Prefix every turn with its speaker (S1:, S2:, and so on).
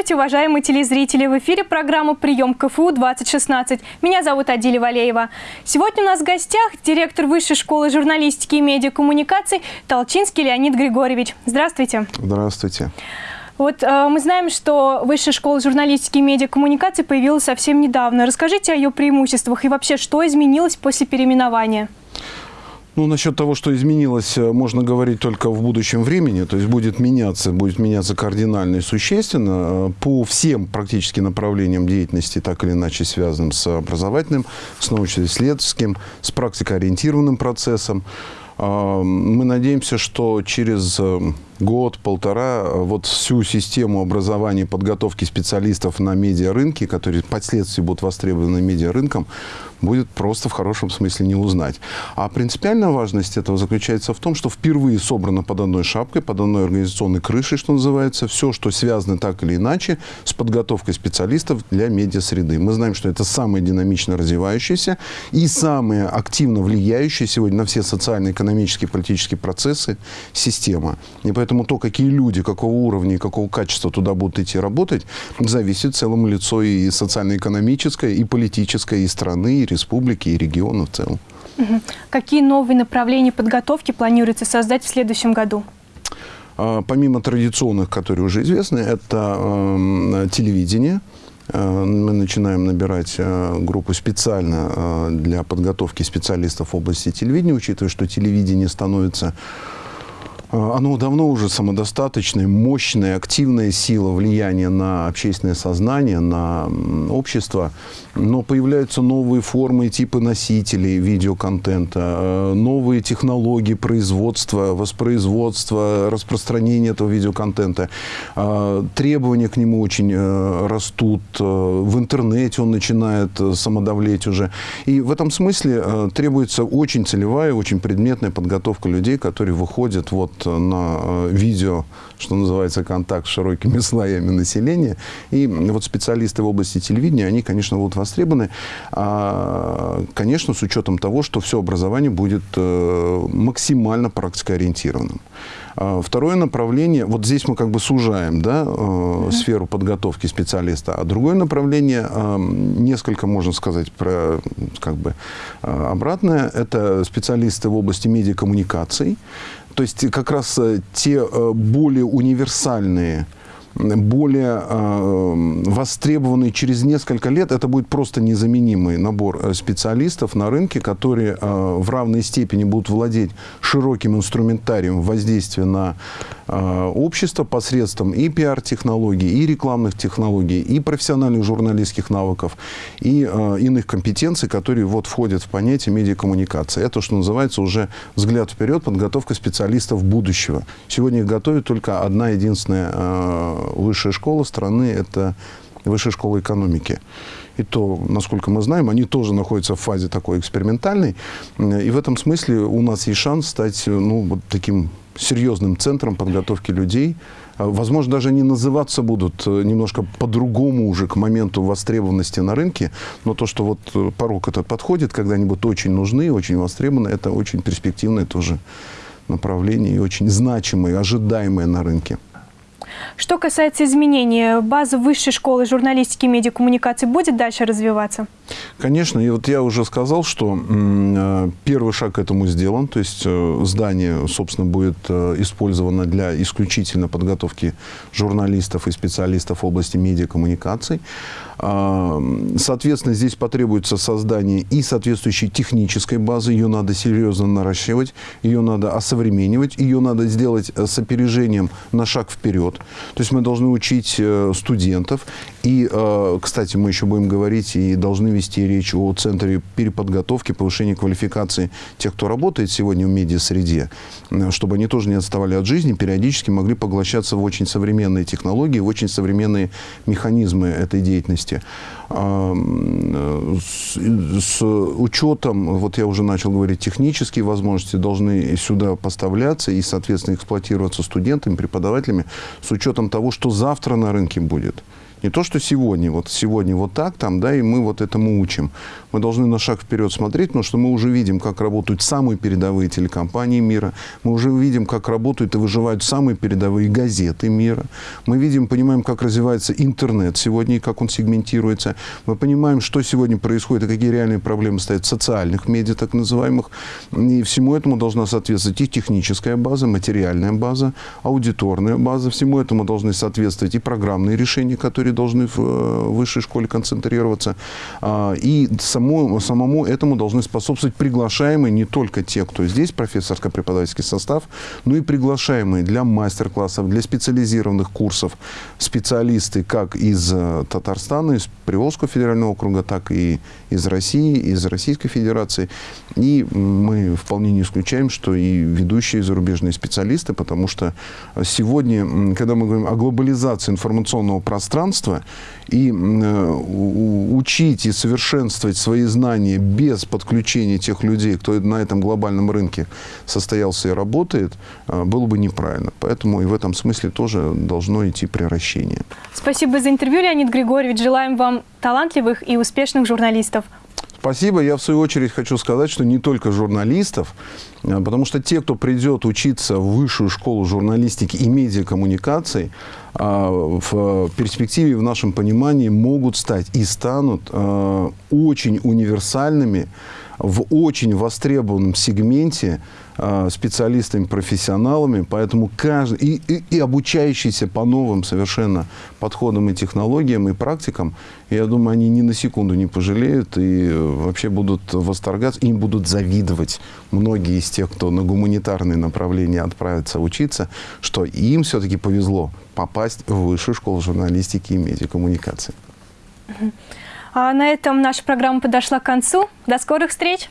S1: Здравствуйте, уважаемые телезрители! В эфире программа «Прием КФУ-2016». Меня зовут Адиля Валеева. Сегодня у нас в гостях директор Высшей школы журналистики и медиакоммуникаций Толчинский Леонид Григорьевич. Здравствуйте!
S2: Здравствуйте!
S1: Вот э, мы знаем, что Высшая школа журналистики и медиакоммуникаций появилась совсем недавно. Расскажите о ее преимуществах и вообще, что изменилось после переименования?
S2: Ну, насчет того, что изменилось, э, можно говорить только в будущем времени. То есть будет меняться, будет меняться кардинально и существенно э, по всем практически направлениям деятельности, так или иначе связанным с образовательным, с научно-исследовательским, с практикоориентированным процессом. Мы надеемся, что через э, год-полтора вот всю систему образования и подготовки специалистов на медиарынке, которые впоследствии будут востребованы медиарынком, будет просто в хорошем смысле не узнать. А принципиальная важность этого заключается в том, что впервые собрано под одной шапкой, под одной организационной крышей, что называется, все, что связано так или иначе с подготовкой специалистов для медиасреды. Мы знаем, что это самая динамично развивающаяся и самая активно влияющая сегодня на все социальные, экономические, политические процессы система. И поэтому то, какие люди, какого уровня и какого качества туда будут идти работать, зависит целому лицо и социально-экономическое, и политическое, и страны, и республики и региона в целом.
S1: Какие новые направления подготовки планируется создать в следующем году?
S2: А, помимо традиционных, которые уже известны, это э, телевидение. Мы начинаем набирать э, группу специально э, для подготовки специалистов в области телевидения, учитывая, что телевидение становится оно давно уже самодостаточное, мощная, активная сила влияния на общественное сознание, на общество. Но появляются новые формы и типы носителей видеоконтента, э, новые технологии производства, воспроизводства, распространения этого видеоконтента. А, требования к нему очень э, растут. Э, в интернете он начинает самодавлеть уже. И в этом смысле требуется очень целевая, очень предметная подготовка людей, которые выходят вот на э, видео, что называется, контакт с широкими слоями населения. И вот специалисты в области телевидения, они, конечно, будут востребованы. А, конечно, с учетом того, что все образование будет э, максимально практикоориентированным. А, второе направление, вот здесь мы как бы сужаем да, э, сферу подготовки специалиста, а другое направление, э, несколько, можно сказать, про, как бы, э, обратное, это специалисты в области медиакоммуникаций, то есть как раз э, те э, более универсальные более э, востребованный через несколько лет, это будет просто незаменимый набор э, специалистов на рынке, которые э, в равной степени будут владеть широким инструментарием воздействия на э, общество посредством и пиар-технологий, и рекламных технологий, и профессиональных журналистских навыков, и иных компетенций, которые вот входят в понятие медиакоммуникации. Это, что называется, уже взгляд вперед, подготовка специалистов будущего. Сегодня их готовит только одна единственная высшая школа страны – это высшая школа экономики. И то, насколько мы знаем, они тоже находятся в фазе такой экспериментальной. И в этом смысле у нас есть шанс стать ну, вот таким серьезным центром подготовки людей. Возможно, даже они называться будут немножко по-другому уже к моменту востребованности на рынке. Но то, что вот порог этот подходит, когда они будут очень нужны, очень востребованы, это очень перспективное тоже направление и очень значимое, ожидаемое на рынке.
S1: Что касается изменений, база высшей школы журналистики и медиакоммуникации будет дальше развиваться?
S2: Конечно. И вот я уже сказал, что э, первый шаг к этому сделан. То есть э, здание, собственно, будет э, использовано для исключительно подготовки журналистов и специалистов в области медиакоммуникаций. Соответственно, здесь потребуется создание и соответствующей технической базы. Ее надо серьезно наращивать, ее надо осовременивать, ее надо сделать с опережением на шаг вперед. То есть мы должны учить э, студентов. И, э, кстати, мы еще будем говорить и должны вести речь о центре переподготовки, повышения квалификации тех, кто работает сегодня в медиасреде, э, чтобы они тоже не отставали от жизни, периодически могли поглощаться в очень современные технологии, в очень современные механизмы этой деятельности. А, с, с учетом, вот я уже начал говорить, технические возможности должны сюда поставляться и, соответственно, эксплуатироваться студентами, преподавателями с учетом того, что завтра на рынке будет. Не то, что сегодня, вот сегодня вот так, там, да, и мы вот этому учим. Мы должны на шаг вперед смотреть, потому что мы уже видим, как работают самые передовые телекомпании мира, мы уже видим, как работают и выживают самые передовые газеты мира. Мы видим, понимаем, как развивается интернет сегодня и как он сегментируется. Мы понимаем, что сегодня происходит и какие реальные проблемы стоят в социальных медиа, так называемых. И всему этому должна соответствовать и техническая база, материальная база, аудиторная база. Всему этому должны соответствовать и программные решения, которые должны в э, высшей школе концентрироваться. А, и само, самому этому должны способствовать приглашаемые не только те, кто здесь, профессорско-преподавательский состав, но и приглашаемые для мастер-классов, для специализированных курсов специалисты как из э, Татарстана, из Приволжского федерального округа, так и из России, из Российской Федерации. И мы вполне не исключаем, что и ведущие зарубежные специалисты, потому что сегодня, когда мы говорим о глобализации информационного пространства, и э, учить и совершенствовать свои знания без подключения тех людей, кто на этом глобальном рынке состоялся и работает, э, было бы неправильно. Поэтому и в этом смысле тоже должно идти превращение.
S1: Спасибо за интервью, Леонид Григорьевич. Желаем вам талантливых и успешных журналистов.
S2: Спасибо. Я, в свою очередь, хочу сказать, что не только журналистов, а, потому что те, кто придет учиться в высшую школу журналистики и медиакоммуникаций, в перспективе, в нашем понимании, могут стать и станут а, очень универсальными, в очень востребованном сегменте э, специалистами, профессионалами, поэтому каждый, и, и, и обучающиеся по новым совершенно подходам и технологиям, и практикам, я думаю, они ни на секунду не пожалеют и вообще будут восторгаться, им будут завидовать многие из тех, кто на гуманитарные направления отправится учиться, что им все-таки повезло попасть в высшую школу журналистики и медиакоммуникации.
S1: А на этом наша программа подошла к концу. До скорых встреч!